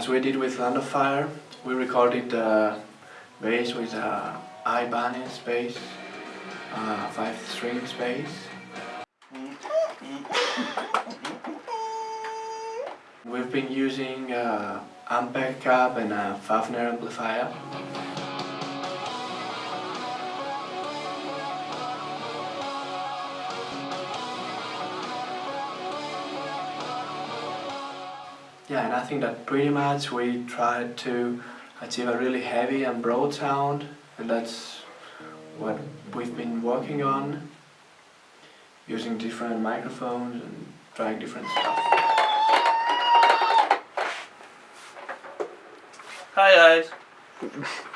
amplifier. We did with Land of Fire, we recorded the bass with a Ibanez bass, uh, 5 strings bass. We've been using uh, Ampeg cab and a Fafner amplifier. Yeah, and I think that pretty much we tried to achieve a really heavy and broad sound, and that's what we've been working on, using different microphones and trying different stuff. Hi guys.